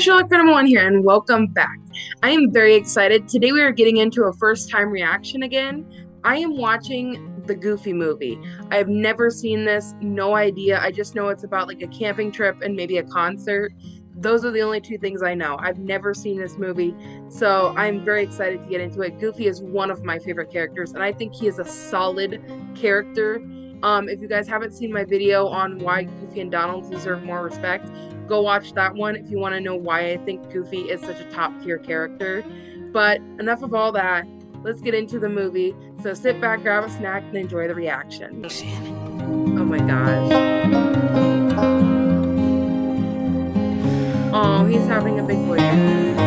Sherlock One here, and welcome back. I am very excited. Today we are getting into a first time reaction again. I am watching the Goofy movie. I have never seen this, no idea. I just know it's about like a camping trip and maybe a concert. Those are the only two things I know. I've never seen this movie, so I'm very excited to get into it. Goofy is one of my favorite characters, and I think he is a solid character. Um, if you guys haven't seen my video on why Goofy and Donald deserve more respect, go watch that one if you want to know why I think Goofy is such a top tier character. But enough of all that. Let's get into the movie. So sit back, grab a snack, and enjoy the reaction. Oh my gosh. Oh, he's having a big boy.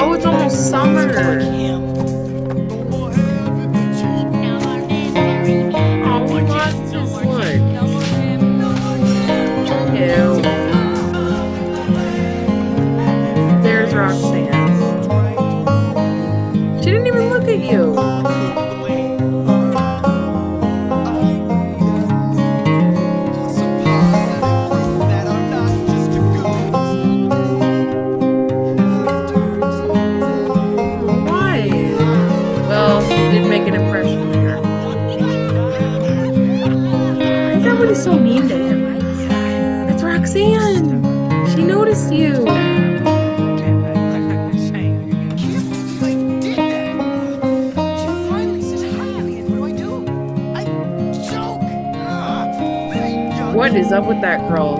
Oh, summer. Is up with that girl?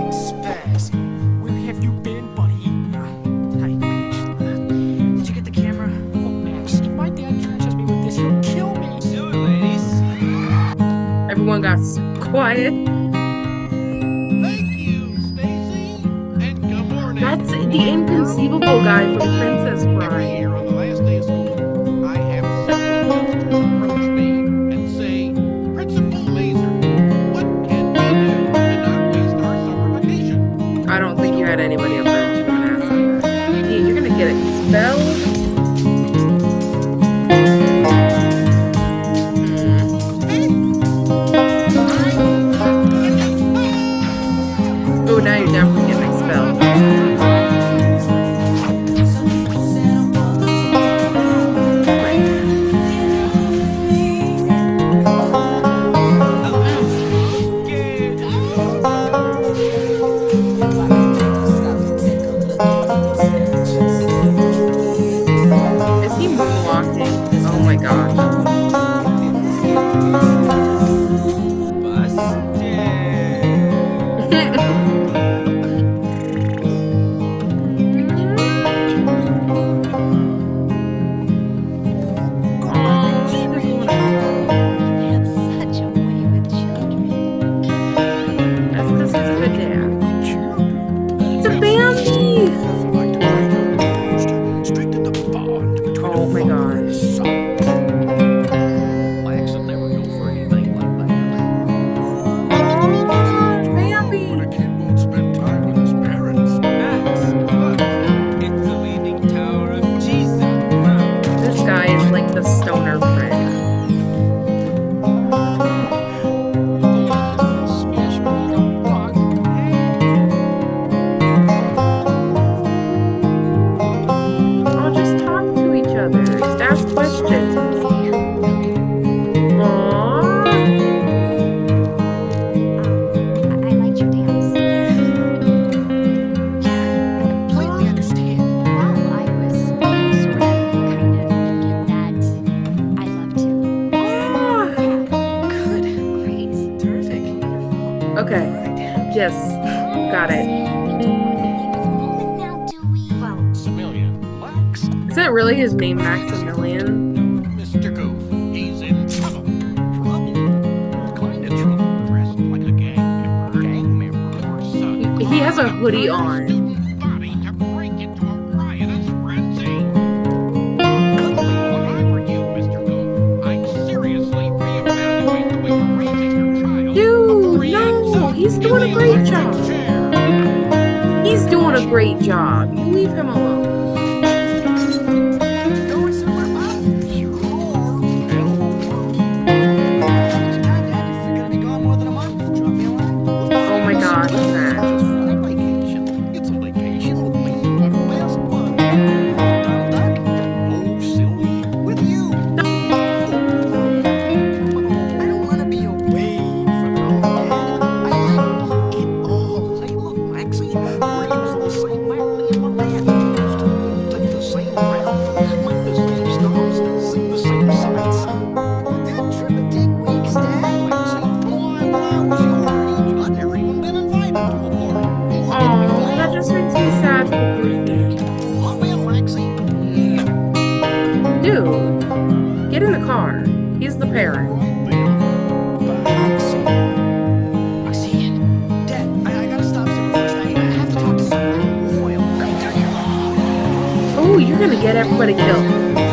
it really his name, Maximilian? Mr. Goof, he's in trouble. Trouble? Kind of trouble, dressed like a gang member, gang member or son. He has a hoodie on. He's doing a great job. You leave him alone. get everybody killed.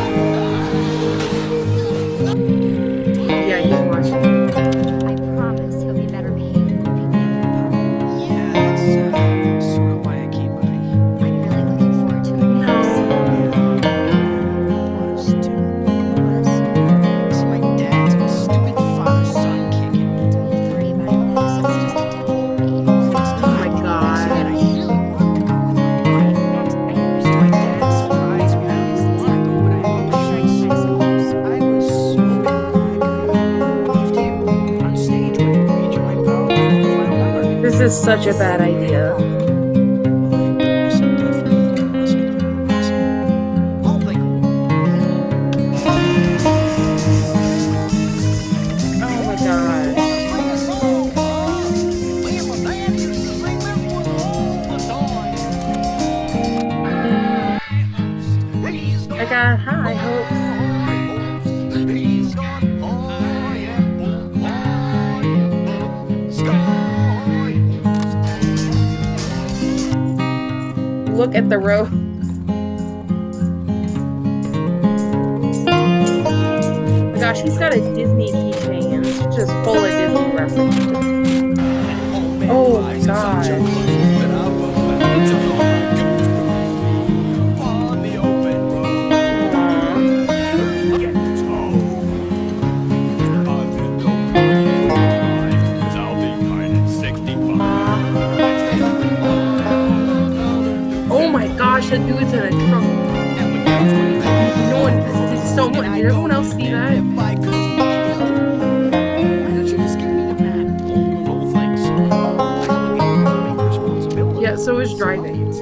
is such a bad idea. at the road. Oh my gosh, he's got a Disney keychain. It's just full of Disney references. Oh my god. do it to the. No one, so much. Did everyone else see that? so is driving.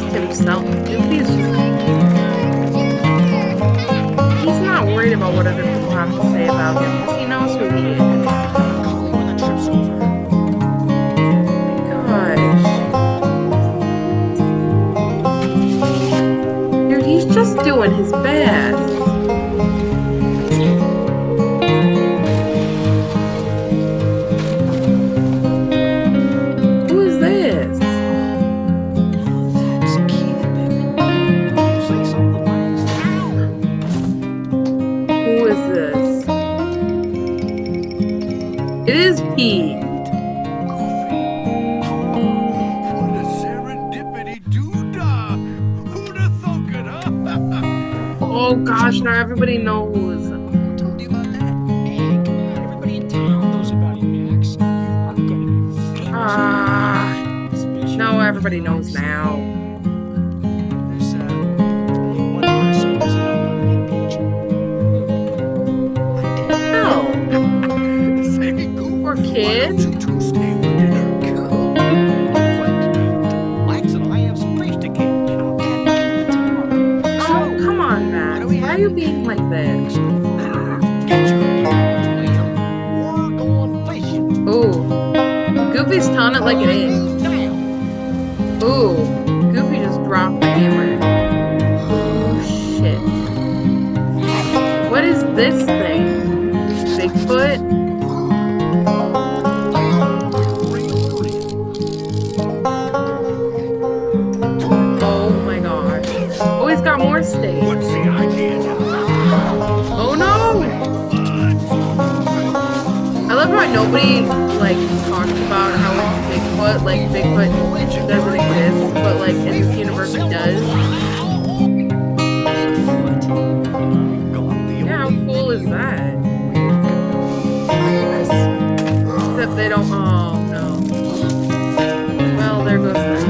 just himself to his He's not worried about what other people have to say about him because he knows who he is. Gosh. Dude, he's just doing his best. Oh gosh, now everybody knows. Who told you about that? Everybody in town knows about Max. You are gonna be famous. Especially no, everybody knows now. There's uh, only one person who doesn't know about me, PJ. My dad. No, Say, Goof, poor kid. Goofy's telling it like it is. Ooh, Goofy just dropped the hammer. Oh shit. What is this thing? Bigfoot? Oh my gosh. Oh, he's got more steak. What's the idea now? Oh no! I love how nobody like talks about how Bigfoot, like Bigfoot doesn't exist, but like in this universe it does. Yeah, how cool is that? Except they don't. Oh no. Well, there goes that.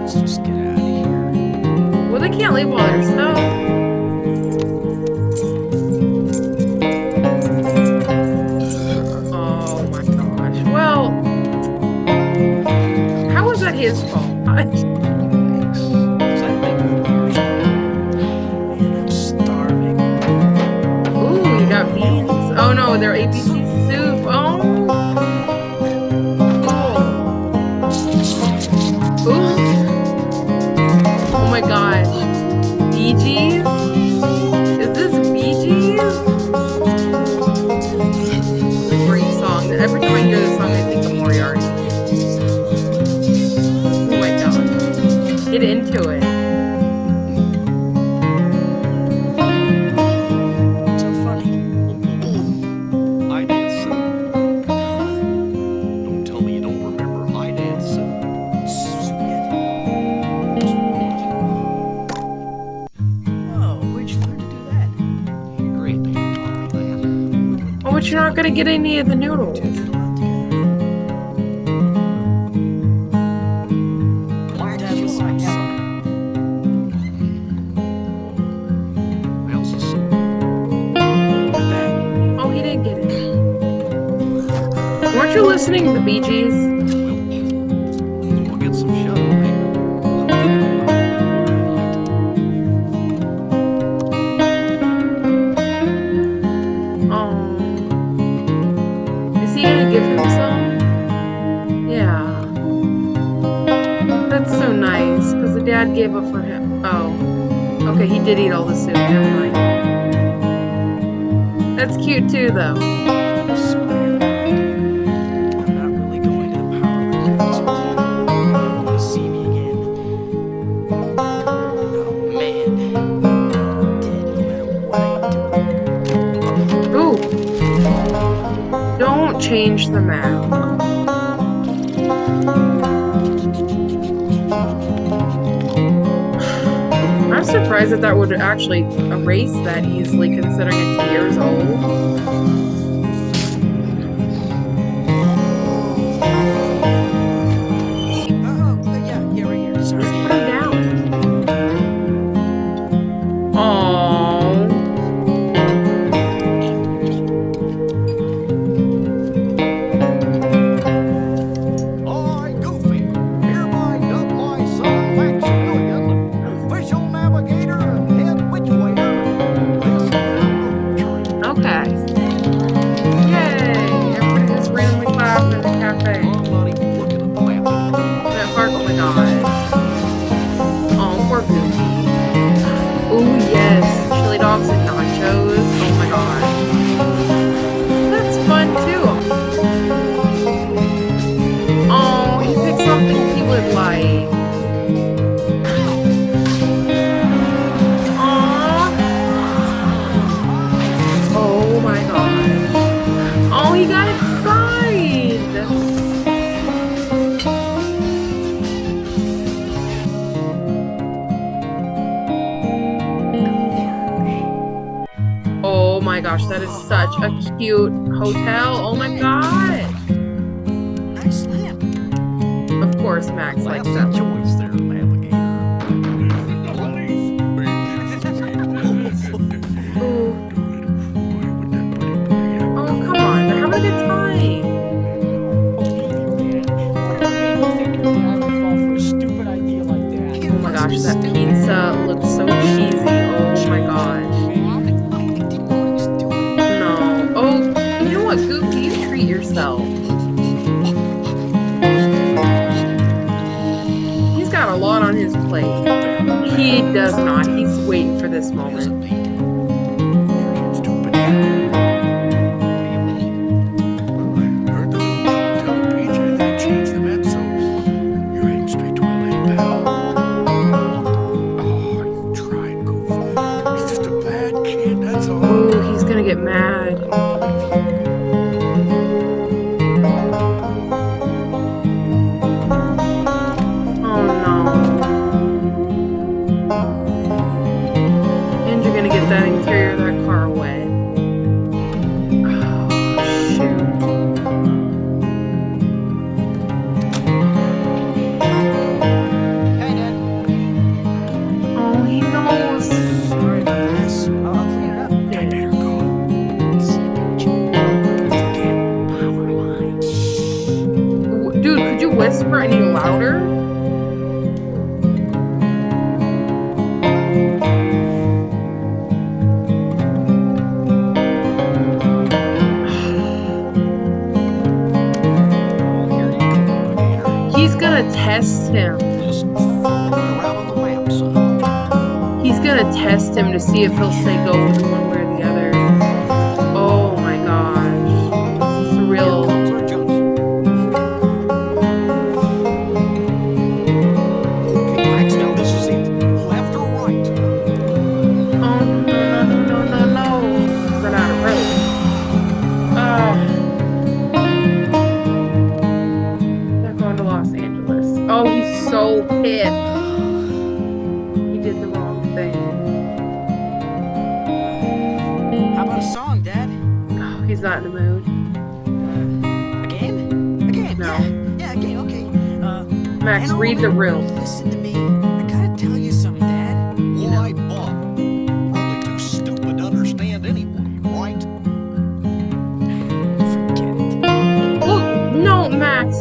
Let's just get out of here. Well, they can't leave all their stuff. They're ABC soup. Oh. Cool. Ooh. Oh my gosh. Bee Gees? Is this Bee Gees? Great song. Every time I hear this song, I think of Moriarty. Oh my gosh. Get into it. Not gonna get any of the noodles. Did did? Oh, he didn't get it. Weren't you listening to the Bee Gees? Gave it for him. Oh. Okay, he did eat all the soup. Never mind. That's cute too, though. I swear. I'm I'm surprised that that would actually erase that easily, considering it's years old. my gosh, that is such a cute hotel. Oh my gosh. Nice lamp. Of course, Max likes that. choice there, alligator. Oh, come on. They're having a good time. Oh my gosh, that pizza does not. He's waiting for this moment.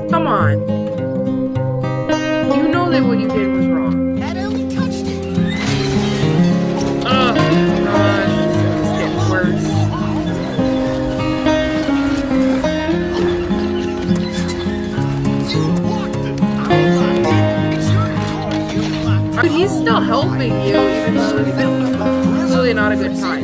Come on. You know that what you did was wrong. That only touched it. Oh gosh, it's getting worse. But he's still helping you, even though it's really not a good time.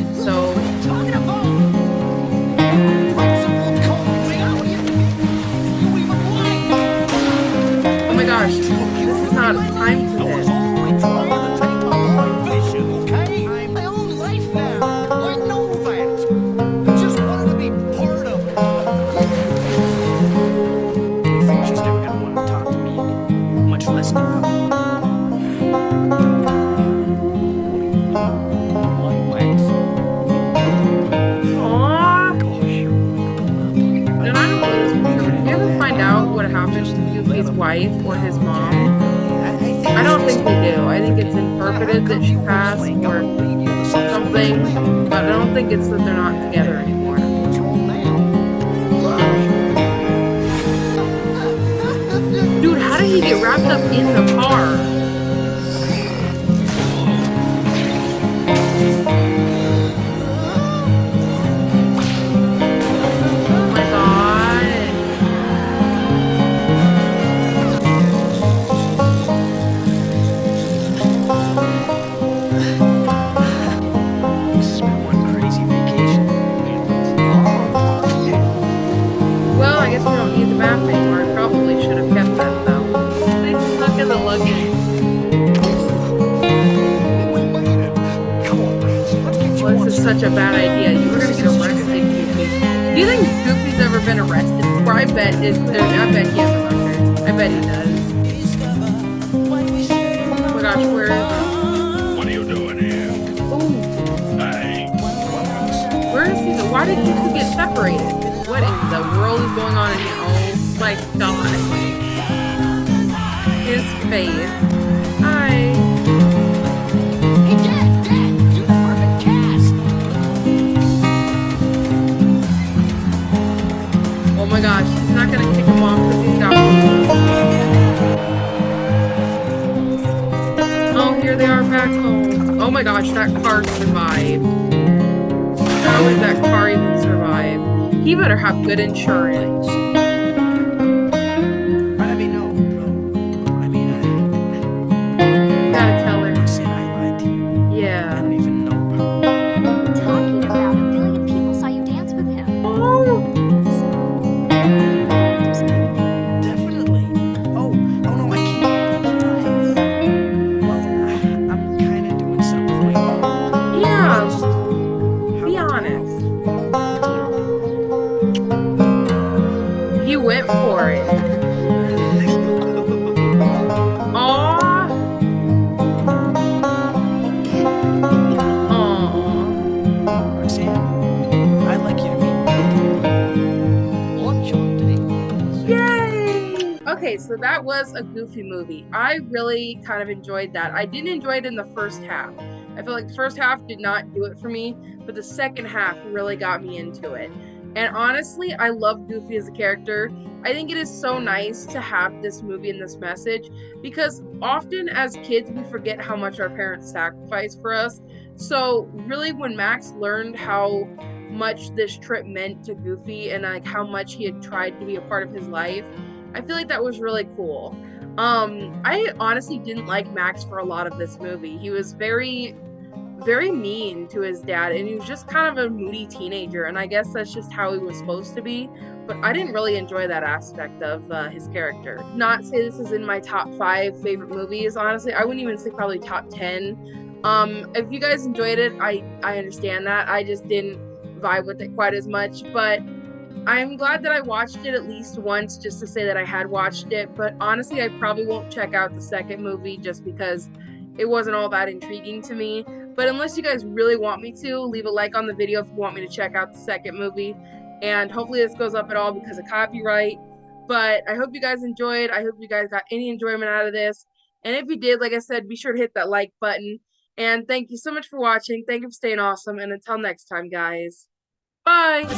Why did Goofy get separated? What in the world is going on in here? Oh my god. His face. Hi. Hey, Dad, Dad, you're the perfect cast. Oh my gosh, he's not gonna kick him off because he's got. Oh, here they are back home. Oh my gosh, that car survived. Is that car even survive? He better have good insurance. Kind of enjoyed that. I didn't enjoy it in the first half. I feel like the first half did not do it for me, but the second half really got me into it. And honestly, I love Goofy as a character. I think it is so nice to have this movie and this message because often as kids, we forget how much our parents sacrifice for us. So, really, when Max learned how much this trip meant to Goofy and like how much he had tried to be a part of his life, I feel like that was really cool. Um, I honestly didn't like Max for a lot of this movie. He was very, very mean to his dad, and he was just kind of a moody teenager. And I guess that's just how he was supposed to be. But I didn't really enjoy that aspect of uh, his character. Not say this is in my top five favorite movies. Honestly, I wouldn't even say probably top ten. Um, if you guys enjoyed it, I I understand that. I just didn't vibe with it quite as much, but I'm glad that I watched it at least once just to say that I had watched it. But honestly, I probably won't check out the second movie just because it wasn't all that intriguing to me. But unless you guys really want me to, leave a like on the video if you want me to check out the second movie. And hopefully this goes up at all because of copyright. But I hope you guys enjoyed. I hope you guys got any enjoyment out of this. And if you did, like I said, be sure to hit that like button. And thank you so much for watching. Thank you for staying awesome. And until next time, guys. Bye.